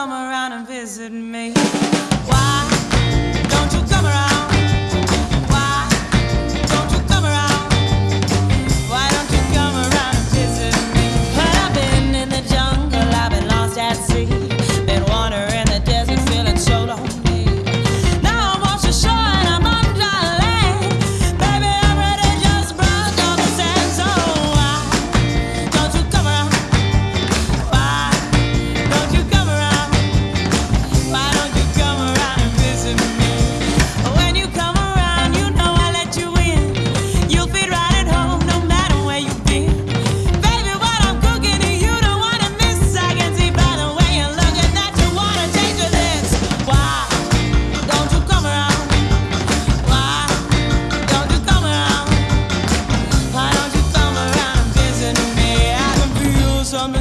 come around and visit me. Why?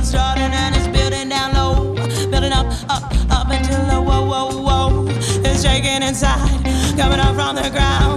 starting and it's building down low, building up, up, up until the whoa, whoa, whoa. It's shaking inside, coming up from the ground.